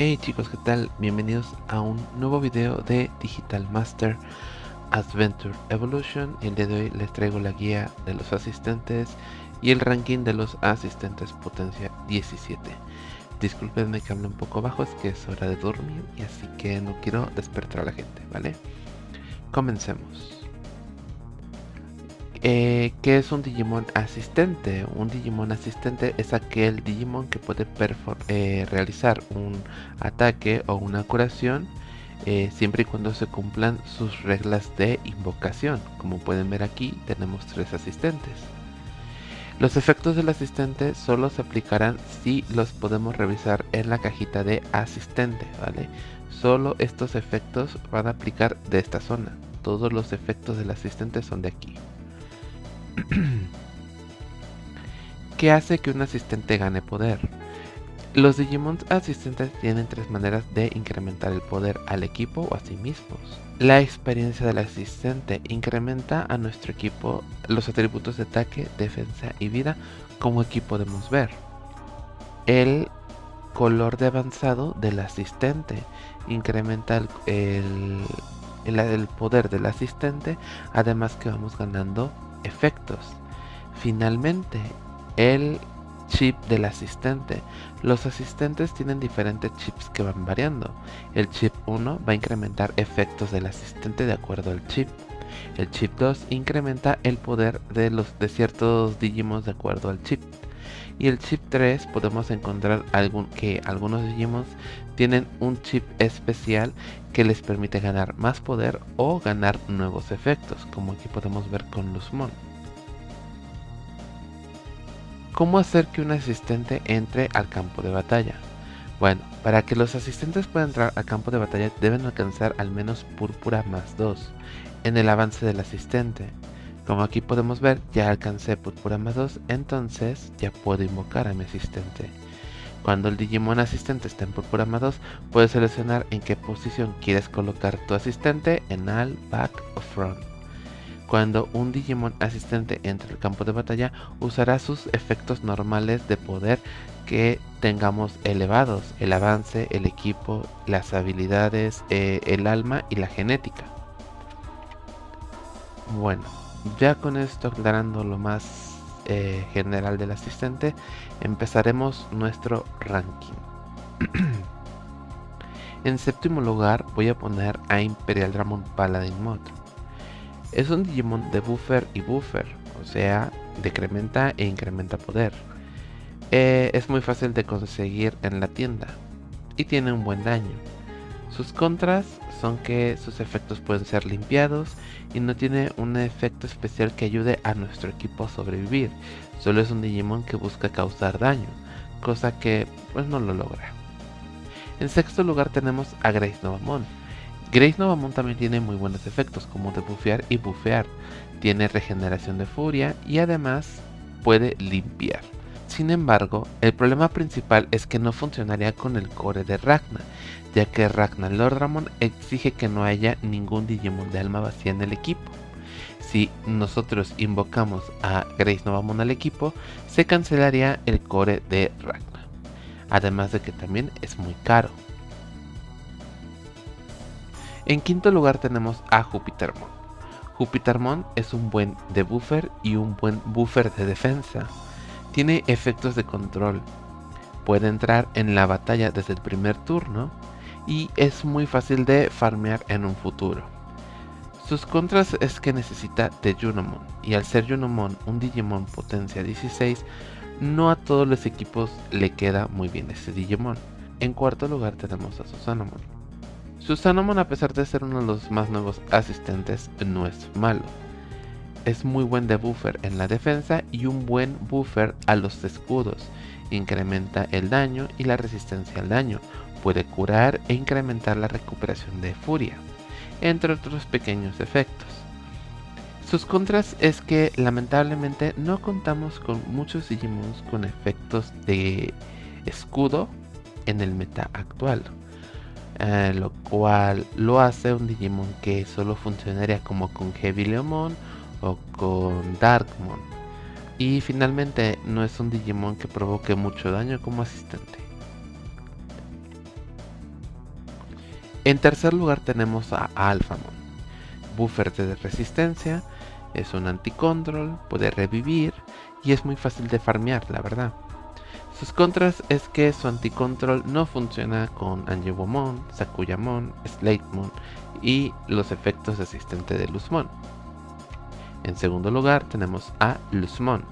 Hey chicos, ¿qué tal? Bienvenidos a un nuevo video de Digital Master Adventure Evolution. El día de hoy les traigo la guía de los asistentes y el ranking de los asistentes potencia 17. Disculpenme que hable un poco bajo, es que es hora de dormir y así que no quiero despertar a la gente, ¿vale? Comencemos. Eh, ¿Qué es un Digimon asistente? Un Digimon asistente es aquel Digimon que puede eh, realizar un ataque o una curación eh, siempre y cuando se cumplan sus reglas de invocación. Como pueden ver aquí tenemos tres asistentes. Los efectos del asistente solo se aplicarán si los podemos revisar en la cajita de asistente, ¿vale? Solo estos efectos van a aplicar de esta zona. Todos los efectos del asistente son de aquí. ¿Qué hace que un asistente gane poder? Los Digimon asistentes tienen tres maneras de incrementar el poder al equipo o a sí mismos. La experiencia del asistente incrementa a nuestro equipo los atributos de ataque, defensa y vida como aquí podemos ver. El color de avanzado del asistente incrementa el, el poder del asistente además que vamos ganando efectos. Finalmente, el chip del asistente. Los asistentes tienen diferentes chips que van variando. El chip 1 va a incrementar efectos del asistente de acuerdo al chip. El chip 2 incrementa el poder de, los, de ciertos Digimons de acuerdo al chip. Y el chip 3 podemos encontrar algún, que algunos Digimons tienen un chip especial que les permite ganar más poder o ganar nuevos efectos, como aquí podemos ver con Luzmon. ¿Cómo hacer que un asistente entre al campo de batalla? Bueno, para que los asistentes puedan entrar al campo de batalla deben alcanzar al menos púrpura más 2 en el avance del asistente. Como aquí podemos ver, ya alcancé púrpura más 2, entonces ya puedo invocar a mi asistente. Cuando el Digimon asistente está en púrpura más 2, puedes seleccionar en qué posición quieres colocar tu asistente en al, back o front. Cuando un Digimon asistente entre el campo de batalla, usará sus efectos normales de poder que tengamos elevados, el avance, el equipo, las habilidades, eh, el alma y la genética. Bueno, ya con esto aclarando lo más eh, general del asistente, empezaremos nuestro ranking. en séptimo lugar voy a poner a Imperial Dramon Paladin Mod. Es un Digimon de buffer y buffer, o sea, decrementa e incrementa poder. Eh, es muy fácil de conseguir en la tienda y tiene un buen daño. Sus contras son que sus efectos pueden ser limpiados y no tiene un efecto especial que ayude a nuestro equipo a sobrevivir. Solo es un Digimon que busca causar daño, cosa que pues no lo logra. En sexto lugar tenemos a Grace Novamon Grace Novamon también tiene muy buenos efectos como de bufear y bufear. Tiene regeneración de furia y además puede limpiar. Sin embargo, el problema principal es que no funcionaría con el core de Ragna, ya que Ragna Lordramon exige que no haya ningún Digimon de alma vacía en el equipo. Si nosotros invocamos a Grace Novamon al equipo, se cancelaría el core de Ragna. Además de que también es muy caro. En quinto lugar tenemos a Jupitermon. Jupitermon es un buen debuffer y un buen buffer de defensa. Tiene efectos de control. Puede entrar en la batalla desde el primer turno y es muy fácil de farmear en un futuro. Sus contras es que necesita de Junomon y al ser Junomon un Digimon potencia 16, no a todos los equipos le queda muy bien ese Digimon. En cuarto lugar tenemos a Susanamon. Susanomon a pesar de ser uno de los más nuevos asistentes no es malo. Es muy buen de buffer en la defensa y un buen buffer a los escudos. Incrementa el daño y la resistencia al daño. Puede curar e incrementar la recuperación de furia, entre otros pequeños efectos. Sus contras es que lamentablemente no contamos con muchos Digimons con efectos de escudo en el meta actual. Eh, lo cual lo hace un Digimon que solo funcionaría como con Heavy Leomon o con Darkmon. Y finalmente no es un Digimon que provoque mucho daño como asistente. En tercer lugar tenemos a Alphamon. Buffer de resistencia, es un anti-control, puede revivir y es muy fácil de farmear, la verdad. Sus contras es que su anti-control no funciona con Angewomon, Sakuyamon, Slatemon y los efectos asistentes de Luzmon. En segundo lugar tenemos a Luzmon.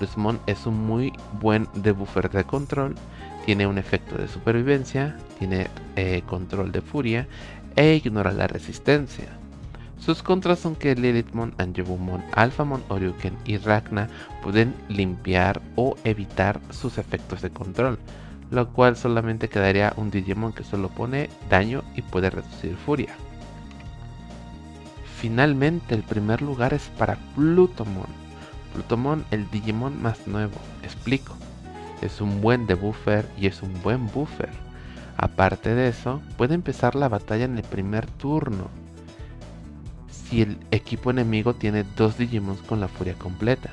Luzmon es un muy buen debuffer de control, tiene un efecto de supervivencia, tiene eh, control de furia e ignora la resistencia. Sus contras son que Lilithmon, Angebumon, Alphamon, Oryuken y Ragna pueden limpiar o evitar sus efectos de control, lo cual solamente quedaría un Digimon que solo pone daño y puede reducir furia. Finalmente el primer lugar es para Plutomon. Plutomon el Digimon más nuevo, explico. Es un buen debuffer y es un buen buffer. Aparte de eso, puede empezar la batalla en el primer turno si el equipo enemigo tiene dos Digimons con la furia completa.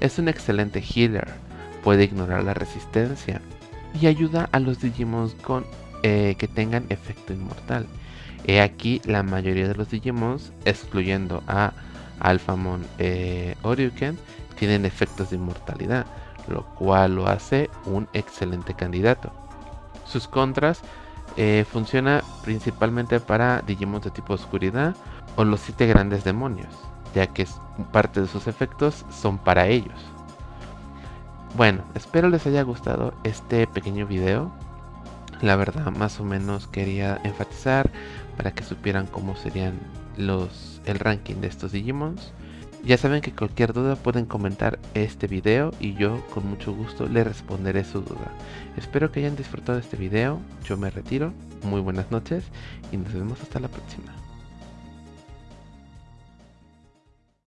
Es un excelente healer, puede ignorar la resistencia y ayuda a los Digimons eh, que tengan efecto inmortal. He aquí la mayoría de los Digimons, excluyendo a Alphamon eh, Oryuken, tienen efectos de inmortalidad, lo cual lo hace un excelente candidato. Sus contras eh, funciona principalmente para Digimon de tipo oscuridad o los siete grandes demonios, ya que parte de sus efectos son para ellos. Bueno, espero les haya gustado este pequeño video. La verdad, más o menos quería enfatizar para que supieran cómo serían los el ranking de estos Digimons. Ya saben que cualquier duda pueden comentar este video y yo con mucho gusto le responderé su duda. Espero que hayan disfrutado este video, yo me retiro, muy buenas noches y nos vemos hasta la próxima.